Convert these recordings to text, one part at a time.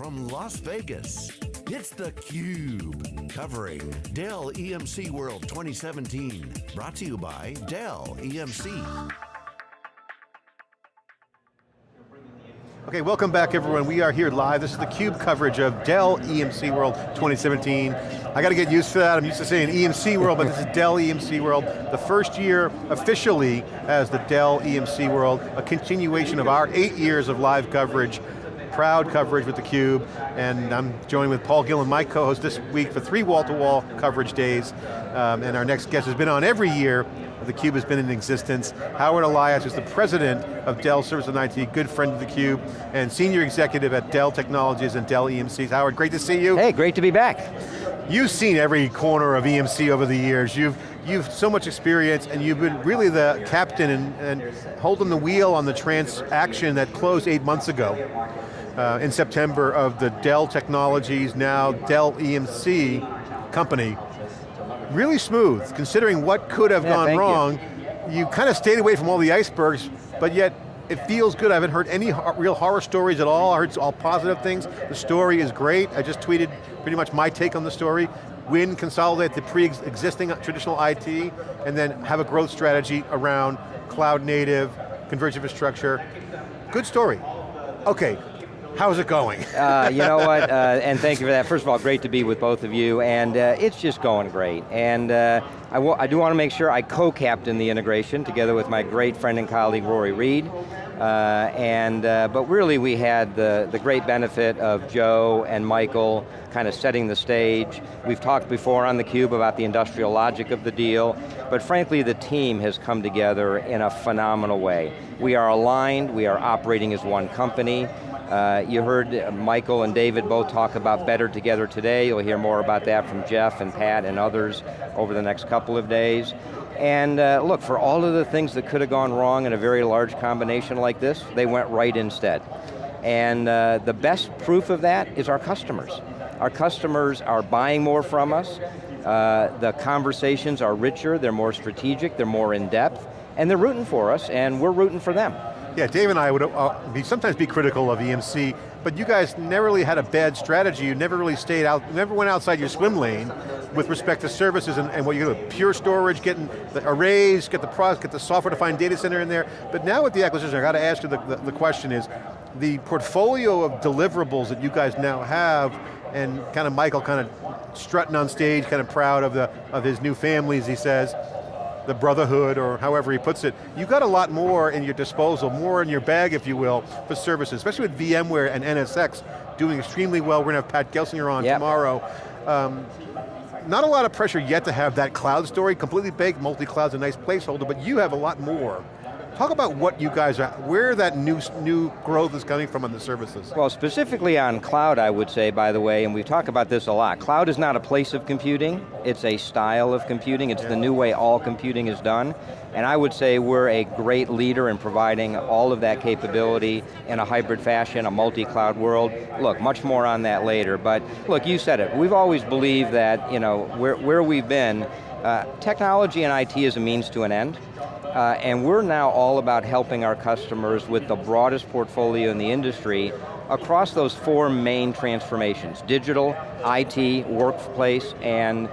from Las Vegas, it's theCUBE, covering Dell EMC World 2017. Brought to you by Dell EMC. Okay, welcome back everyone. We are here live. This is the CUBE coverage of Dell EMC World 2017. I got to get used to that. I'm used to saying EMC World, but this is Dell EMC World. The first year officially as the Dell EMC World, a continuation of our eight years of live coverage proud coverage with theCUBE, and I'm joined with Paul Gillin, my co-host this week for three wall-to-wall -wall coverage days, um, and our next guest has been on every year, theCUBE has been in existence. Howard Elias is the president of Dell Service and IT, good friend of theCUBE, and senior executive at Dell Technologies and Dell EMCs. Howard, great to see you. Hey, great to be back. You've seen every corner of EMC over the years. You've you've so much experience and you've been really the captain and, and holding the wheel on the transaction that closed eight months ago uh, in September of the Dell Technologies, now Dell EMC company really smooth, considering what could have yeah, gone wrong. You. you kind of stayed away from all the icebergs, but yet it feels good. I haven't heard any real horror stories at all. I heard all positive things. The story is great. I just tweeted pretty much my take on the story. Win, consolidate the pre-existing traditional IT, and then have a growth strategy around cloud native, converged infrastructure. Good story. Okay, How's it going? uh, you know what, uh, and thank you for that. First of all, great to be with both of you, and uh, it's just going great. And uh, I, I, do want to make sure I co-captain the integration together with my great friend and colleague, Rory Read. Uh, and, uh, but really we had the, the great benefit of Joe and Michael kind of setting the stage. We've talked before on theCUBE about the industrial logic of the deal, but frankly the team has come together in a phenomenal way. We are aligned, we are operating as one company, uh, you heard Michael and David both talk about better together today. You'll hear more about that from Jeff and Pat and others over the next couple of days. And uh, look, for all of the things that could have gone wrong in a very large combination like this, they went right instead. And uh, the best proof of that is our customers. Our customers are buying more from us. Uh, the conversations are richer, they're more strategic, they're more in depth, and they're rooting for us, and we're rooting for them. Yeah, Dave and I would uh, sometimes be critical of EMC, but you guys never really had a bad strategy. You never really stayed out, never went outside your swim lane with respect to services and, and what you do, pure storage, getting the arrays, get the product, get the software-defined data center in there. But now with the acquisition, I got to ask you the, the, the question is, the portfolio of deliverables that you guys now have, and kind of Michael kind of strutting on stage, kind of proud of, the, of his new family, as he says, the brotherhood, or however he puts it, you've got a lot more in your disposal, more in your bag, if you will, for services, especially with VMware and NSX doing extremely well. We're going to have Pat Gelsinger on yep. tomorrow. Um, not a lot of pressure yet to have that cloud story, completely baked, multi-cloud's a nice placeholder, but you have a lot more Talk about what you guys are, where that new, new growth is coming from on the services. Well, specifically on cloud, I would say, by the way, and we talk about this a lot, cloud is not a place of computing, it's a style of computing, it's yeah. the new way all computing is done, and I would say we're a great leader in providing all of that capability in a hybrid fashion, a multi-cloud world. Look, much more on that later, but look, you said it, we've always believed that, you know, where, where we've been, uh, technology and IT is a means to an end, uh, and we're now all about helping our customers with the broadest portfolio in the industry across those four main transformations, digital, IT, workplace, and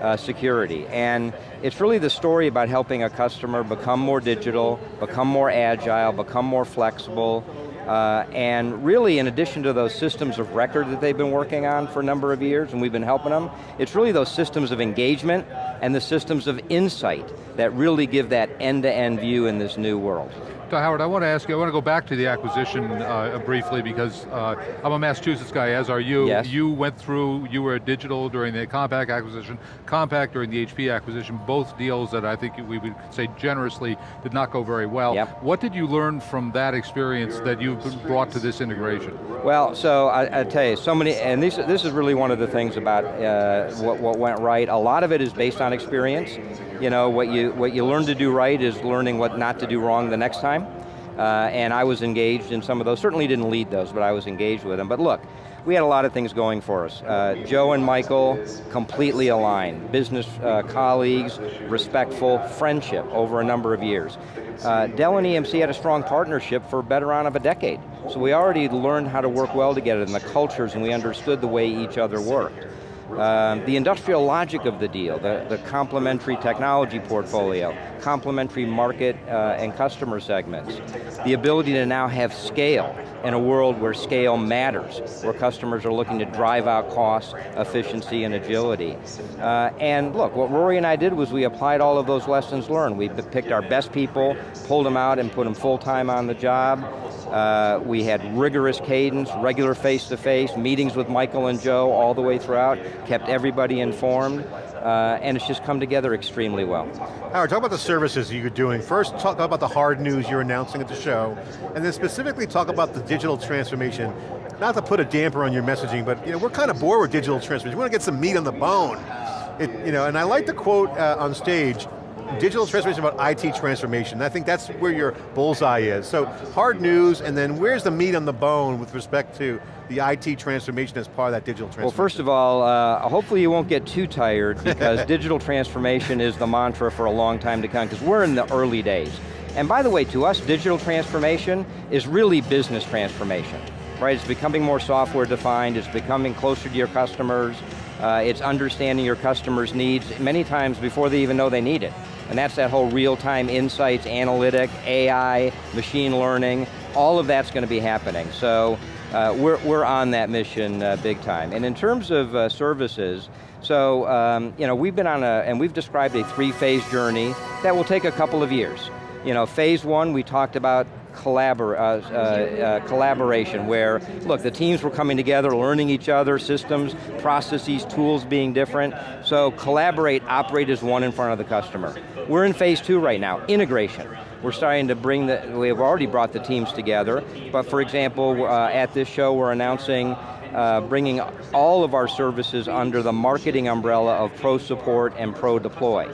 uh, security. And it's really the story about helping a customer become more digital, become more agile, become more flexible, uh, and really, in addition to those systems of record that they've been working on for a number of years, and we've been helping them, it's really those systems of engagement and the systems of insight that really give that end-to-end -end view in this new world. Howard, I want to ask you, I want to go back to the acquisition uh, briefly because uh, I'm a Massachusetts guy, as are you. Yes. You went through, you were at Digital during the Compaq acquisition, Compaq during the HP acquisition, both deals that I think we would say generously did not go very well. Yep. What did you learn from that experience that you've brought to this integration? Well, so I, I tell you, so many, and this, this is really one of the things about uh, what, what went right. A lot of it is based on experience. You know, what you, what you learn to do right is learning what not to do wrong the next time. uh, and I was engaged in some of those, certainly didn't lead those, but I was engaged with them. But look, we had a lot of things going for us. Uh, Joe and Michael, completely aligned. Business uh, colleagues, respectful, friendship over a number of years. Uh, Dell and EMC had a strong partnership for better on of a decade. So we already learned how to work well together and the cultures and we understood the way each other worked. Um, the industrial logic of the deal, the, the complementary technology portfolio, complementary market uh, and customer segments, the ability to now have scale in a world where scale matters, where customers are looking to drive out costs, efficiency, and agility. Uh, and look, what Rory and I did was we applied all of those lessons learned. We picked our best people, pulled them out and put them full-time on the job, uh, we had rigorous cadence, regular face-to-face, -face, meetings with Michael and Joe all the way throughout, kept everybody informed, uh, and it's just come together extremely well. Howard, talk about the services you're doing. First, talk about the hard news you're announcing at the show, and then specifically talk about the digital transformation. Not to put a damper on your messaging, but you know, we're kind of bored with digital transformation. We want to get some meat on the bone. It, you know, and I like the quote uh, on stage, digital transformation about IT transformation. I think that's where your bullseye is. So hard news, and then where's the meat on the bone with respect to the IT transformation as part of that digital transformation? Well, first of all, uh, hopefully you won't get too tired because digital transformation is the mantra for a long time to come because we're in the early days. And by the way, to us, digital transformation is really business transformation, right? It's becoming more software defined, it's becoming closer to your customers, uh, it's understanding your customers' needs many times before they even know they need it. And that's that whole real-time insights, analytic, AI, machine learning, all of that's going to be happening. So uh, we're, we're on that mission uh, big time. And in terms of uh, services, so um, you know, we've been on a, and we've described a three-phase journey that will take a couple of years. You know, phase one, we talked about collabor uh, uh, uh, collaboration where, look, the teams were coming together, learning each other, systems, processes, tools being different. So collaborate, operate as one in front of the customer. We're in phase two right now, integration. We're starting to bring the, we've already brought the teams together, but for example, uh, at this show we're announcing uh, bringing all of our services under the marketing umbrella of Pro Support and Pro Deploy.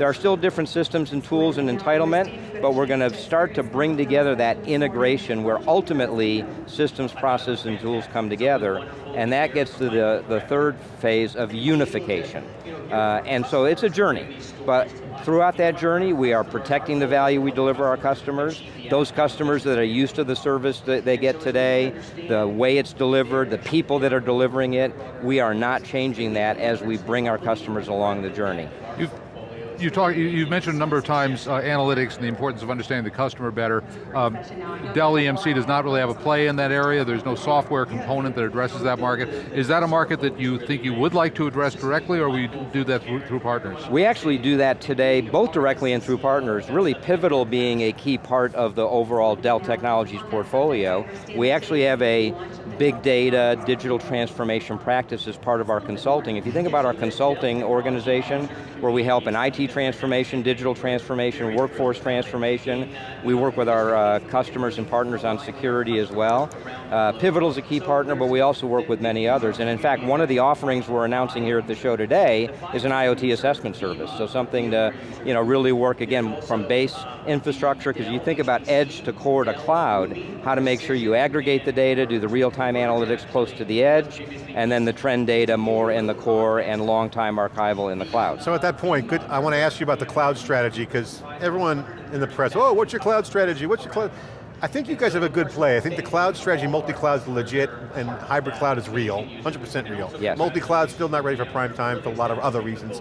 There are still different systems and tools and entitlement, but we're going to start to bring together that integration where ultimately systems, process, and tools come together, and that gets to the, the third phase of unification. Uh, and so it's a journey, but throughout that journey, we are protecting the value we deliver our customers. Those customers that are used to the service that they get today, the way it's delivered, the people that are delivering it, we are not changing that as we bring our customers along the journey. You've you talk, you, have mentioned a number of times uh, analytics and the importance of understanding the customer better. Um, Dell EMC does not really have a play in that area. There's no software component that addresses that market. Is that a market that you think you would like to address directly or we do that through, through partners? We actually do that today, both directly and through partners, really Pivotal being a key part of the overall Dell Technologies portfolio. We actually have a big data, digital transformation practice as part of our consulting. If you think about our consulting organization, where we help in IT transformation, digital transformation, workforce transformation, we work with our uh, customers and partners on security as well. Uh, Pivotal is a key partner, but we also work with many others. And in fact, one of the offerings we're announcing here at the show today is an IoT assessment service. So something to you know, really work, again, from base infrastructure, because you think about edge to core to cloud, how to make sure you aggregate the data, do the real-time analytics close to the edge, and then the trend data more in the core and long-time archival in the cloud. So at that point, good, I want to ask you about the cloud strategy, because everyone in the press, oh, what's your cloud strategy? What's your cloud? I think you guys have a good play. I think the cloud strategy, multi-cloud is legit, and hybrid cloud is real, 100% real. Yes. Multi-cloud still not ready for prime time for a lot of other reasons.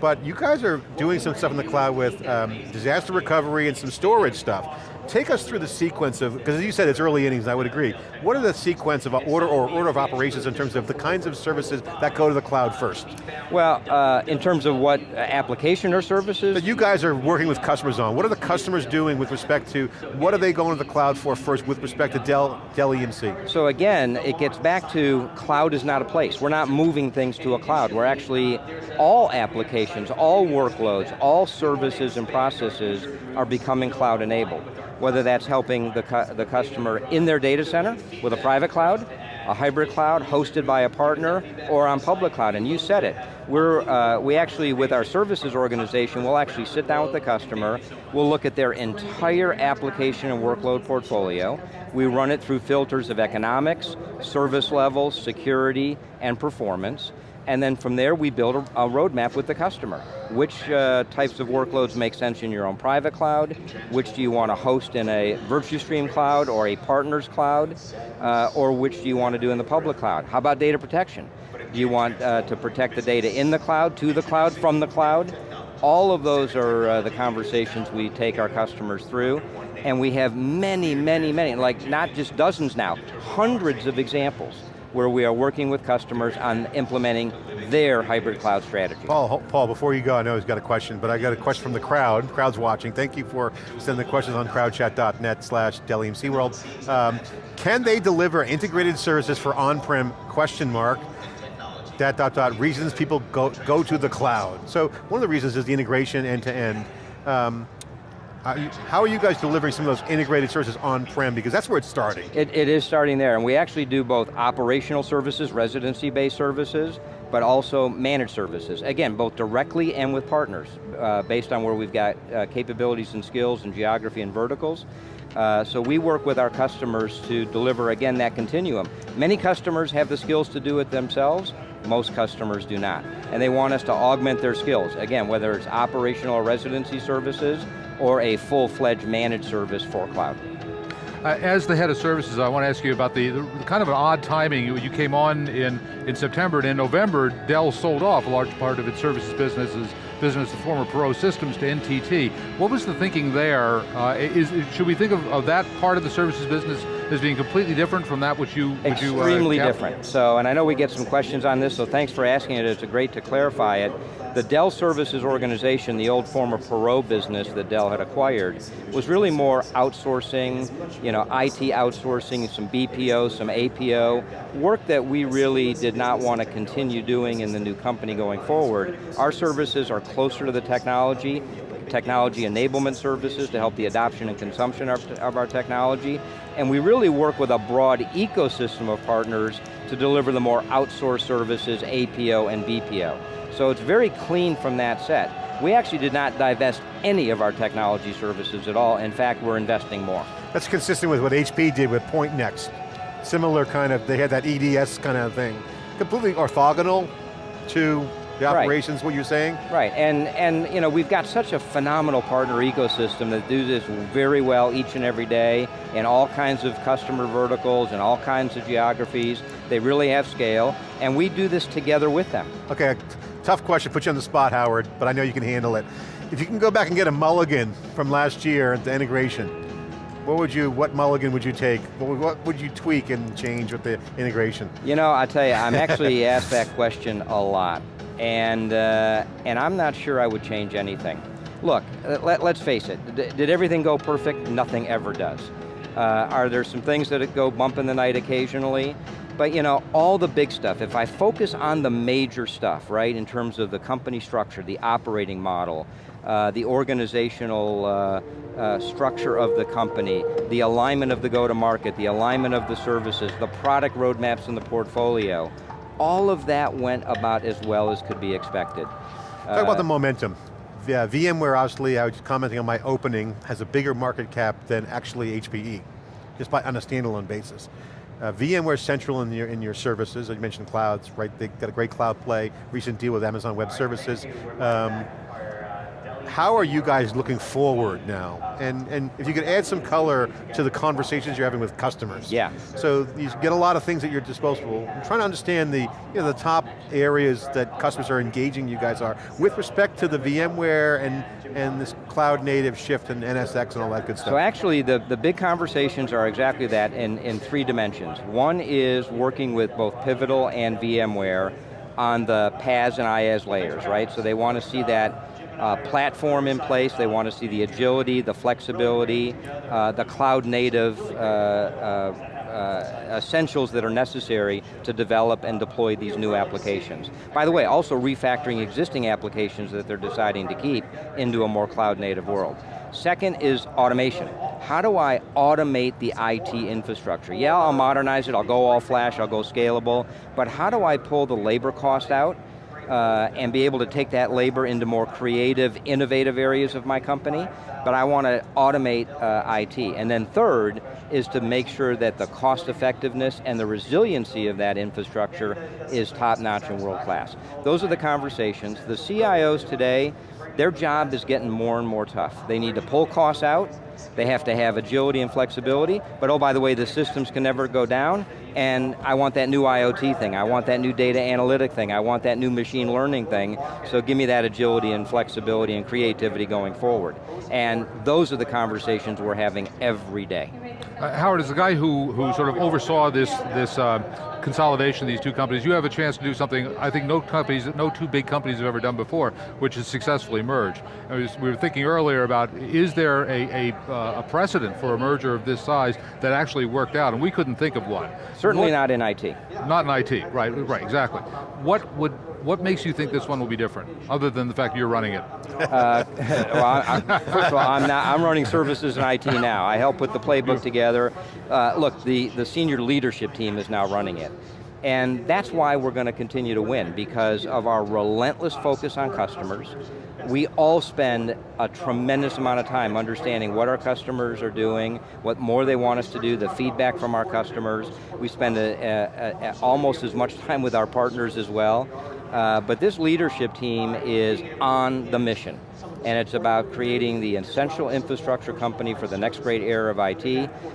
But you guys are doing some stuff in the cloud with um, disaster recovery and some storage stuff. Take us through the sequence of, because as you said it's early innings, I would agree. What are the sequence of order or order of operations in terms of the kinds of services that go to the cloud first? Well, uh, in terms of what application or services? That you guys are working with customers on. What are the customers doing with respect to, what are they going to the cloud for first with respect to Dell, Dell EMC? So again, it gets back to cloud is not a place. We're not moving things to a cloud. We're actually, all applications, all workloads, all services and processes are becoming cloud enabled whether that's helping the, cu the customer in their data center with a private cloud, a hybrid cloud hosted by a partner or on public cloud, and you said it. We're, uh, we actually, with our services organization, we'll actually sit down with the customer, we'll look at their entire application and workload portfolio, we run it through filters of economics, service levels, security, and performance, and then from there we build a, a roadmap with the customer. Which uh, types of workloads make sense in your own private cloud? Which do you want to host in a Virtustream cloud or a partner's cloud? Uh, or which do you want to do in the public cloud? How about data protection? Do you want uh, to protect the data in the cloud, to the cloud, from the cloud? All of those are uh, the conversations we take our customers through, and we have many, many, many, like not just dozens now, hundreds of examples where we are working with customers on implementing their hybrid cloud strategy. Paul, Paul, before you go, I know he's got a question, but I got a question from the crowd. Crowd's watching. Thank you for sending the questions on crowdchat.net slash Dell EMC World. Um, can they deliver integrated services for on-prem, question mark, dot, dot, dot, reasons people go, go to the cloud. So one of the reasons is the integration end to end. Um, how are you guys delivering some of those integrated services on-prem? Because that's where it's starting. It, it is starting there, and we actually do both operational services, residency-based services, but also managed services. Again, both directly and with partners, uh, based on where we've got uh, capabilities and skills and geography and verticals. Uh, so we work with our customers to deliver, again, that continuum. Many customers have the skills to do it themselves, most customers do not. And they want us to augment their skills. Again, whether it's operational or residency services, or a full-fledged managed service for cloud. Uh, as the head of services, I want to ask you about the, the, kind of an odd timing. You, you, came on in, in September, and in November, Dell sold off a large part of its services businesses, business, the former Perot Systems to NTT. What was the thinking there? Uh, is, should we think of, of, that part of the services business as being completely different from that which you which Extremely you, uh, different. So, and I know we get some questions on this, so thanks for asking it. It's great to clarify it. The Dell Services organization, the old former Perot business that Dell had acquired, was really more outsourcing, you know, IT outsourcing, some BPO, some APO, work that we really did not want to continue doing in the new company going forward. Our services are closer to the technology, technology enablement services to help the adoption and consumption of, of our technology, and we really work with a broad ecosystem of partners to deliver the more outsourced services, APO and BPO. So it's very clean from that set. We actually did not divest any of our technology services at all. In fact, we're investing more. That's consistent with what HP did with Pointnext. Similar kind of, they had that EDS kind of thing. Completely orthogonal to the operations, right. what you're saying? Right, and, and you know, we've got such a phenomenal partner ecosystem that do this very well each and every day in all kinds of customer verticals and all kinds of geographies. They really have scale, and we do this together with them. Okay, tough question, put you on the spot, Howard, but I know you can handle it. If you can go back and get a mulligan from last year, at the integration, what would you, what mulligan would you take? What, what would you tweak and change with the integration? You know, I tell you, I'm actually asked that question a lot and, uh, and I'm not sure I would change anything. Look, let, us face it, D did everything go perfect? Nothing ever does. Uh, are there some things that go bump in the night occasionally? But you know, all the big stuff, if I focus on the major stuff, right, in terms of the company structure, the operating model, uh, the organizational uh, uh, structure of the company, the alignment of the go-to-market, the alignment of the services, the product roadmaps in the portfolio, all of that went about as well as could be expected. Talk uh, about the momentum. Yeah, VMware obviously, I was commenting on my opening, has a bigger market cap than actually HPE, just by, on a standalone basis. Uh, VMware Central in your, in your services, you mentioned clouds, right? They got a great cloud play, recent deal with Amazon Web Services. Um, how are you guys looking forward now? And, and if you could add some color to the conversations you're having with customers. Yeah. So you get a lot of things at your disposal. I'm trying to understand the, you know, the top areas that customers are engaging you guys are with respect to the VMware and, and this cloud native shift and NSX and all that good stuff. So actually the, the big conversations are exactly that in, in three dimensions. One is working with both Pivotal and VMware on the PaaS and IaaS layers, right? So they want to see that uh, platform in place, they want to see the agility, the flexibility, uh, the cloud native uh, uh, uh, essentials that are necessary to develop and deploy these new applications. By the way, also refactoring existing applications that they're deciding to keep into a more cloud native world. Second is automation. how do I automate the IT infrastructure? Yeah, I'll modernize it, I'll go all flash, I'll go scalable, but how do I pull the labor cost out uh, and be able to take that labor into more creative, innovative areas of my company, but I want to automate uh, IT. And then third is to make sure that the cost effectiveness and the resiliency of that infrastructure is top notch and world class. Those are the conversations. The CIOs today, their job is getting more and more tough. They need to pull costs out, they have to have agility and flexibility, but oh, by the way, the systems can never go down, and I want that new IoT thing, I want that new data analytic thing, I want that new machine learning thing, so give me that agility and flexibility and creativity going forward. And those are the conversations we're having every day. Uh, Howard, as the guy who, who sort of oversaw this, this uh, consolidation of these two companies, you have a chance to do something I think no companies, no two big companies have ever done before, which is successfully merge. We were thinking earlier about, is there a, a, uh, a, precedent for a merger of this size that actually worked out, and we couldn't think of one. Certainly what, not in IT. Not in IT, right, right, exactly. What would what makes you think this one will be different, other than the fact you're running it? Uh, well, I, I, first of all, I'm, not, I'm running services in IT now. I help put the playbook together. Uh, look, the, the senior leadership team is now running it. And that's why we're going to continue to win, because of our relentless focus on customers. We all spend a tremendous amount of time understanding what our customers are doing, what more they want us to do, the feedback from our customers. We spend a, a, a, almost as much time with our partners as well. Uh, but this leadership team is on the mission and it's about creating the essential infrastructure company for the next great era of IT,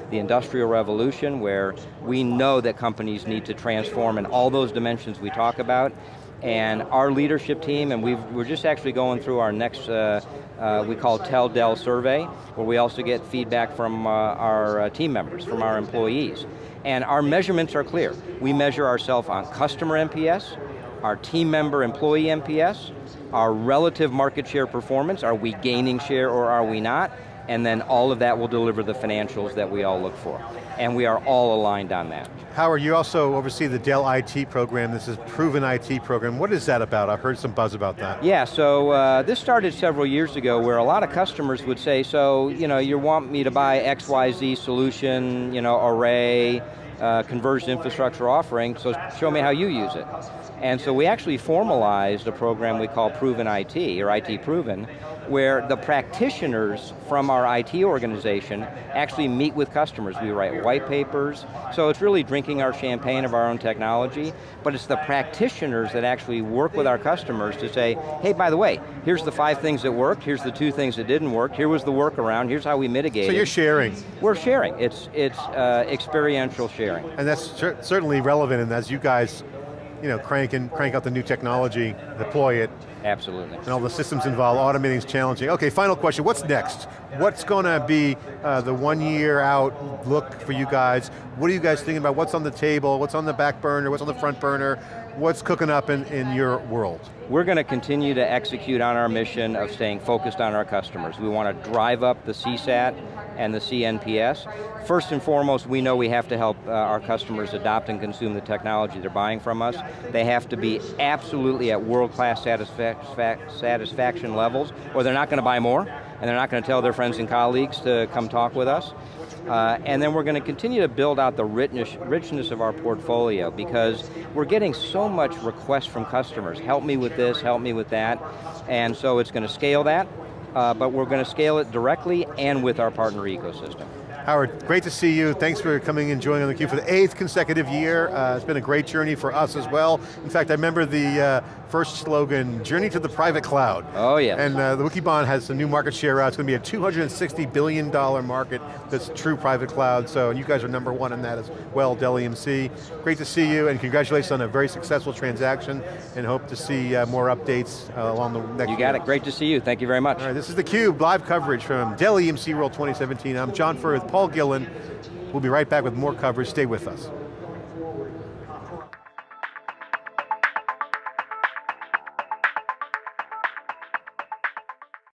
the industrial revolution, where we know that companies need to transform in all those dimensions we talk about, and our leadership team, and we are just actually going through our next, uh, uh, we call Tell Dell survey, where we also get feedback from uh, our uh, team members, from our employees. And our measurements are clear. We measure ourselves on customer NPS, our team member employee NPS, our relative market share performance, are we gaining share or are we not? And then all of that will deliver the financials that we all look for. And we are all aligned on that. Howard, you also oversee the Dell IT program. This is Proven IT program. What is that about? I've heard some buzz about that. Yeah, so uh, this started several years ago where a lot of customers would say, so, you know, you want me to buy XYZ solution, you know, array, uh, converged infrastructure offering, so show me how you use it. And so we actually formalized a program we call Proven IT, or IT Proven, where the practitioners from our IT organization actually meet with customers. We write white papers, so it's really drinking our champagne of our own technology, but it's the practitioners that actually work with our customers to say, hey, by the way, here's the five things that worked, here's the two things that didn't work, here was the workaround, here's how we mitigated. So you're sharing. We're sharing, it's, it's uh, experiential sharing. And that's cer certainly relevant, and as you guys you know, crank, and, crank out the new technology, deploy it. Absolutely. And all the systems involved, automating is challenging. Okay, final question, what's next? What's going to be uh, the one year out look for you guys? What are you guys thinking about? What's on the table? What's on the back burner? What's on the front burner? What's cooking up in, in your world? We're going to continue to execute on our mission of staying focused on our customers. We want to drive up the CSAT and the CNPS. First and foremost, we know we have to help uh, our customers adopt and consume the technology they're buying from us. They have to be absolutely at world-class satisfaction levels, or they're not going to buy more, and they're not going to tell their friends and colleagues to come talk with us. Uh, and then we're going to continue to build out the richness, richness of our portfolio because we're getting so much requests from customers. Help me with this, help me with that. And so it's going to scale that, uh, but we're going to scale it directly and with our partner ecosystem. Howard, great to see you. Thanks for coming and joining on theCUBE for the eighth consecutive year. Uh, it's been a great journey for us as well. In fact, I remember the uh, first slogan, journey to the private cloud. Oh yeah. And uh, the Wikibon has some new market share out. It's going to be a $260 billion market that's true private cloud. So, and you guys are number one in that as well, Dell EMC. Great to see you and congratulations on a very successful transaction and hope to see uh, more updates uh, along the next You got year. it, great to see you. Thank you very much. All right, this is theCUBE, live coverage from Dell EMC World 2017. I'm John Furrier Paul Gillin. We'll be right back with more coverage, stay with us.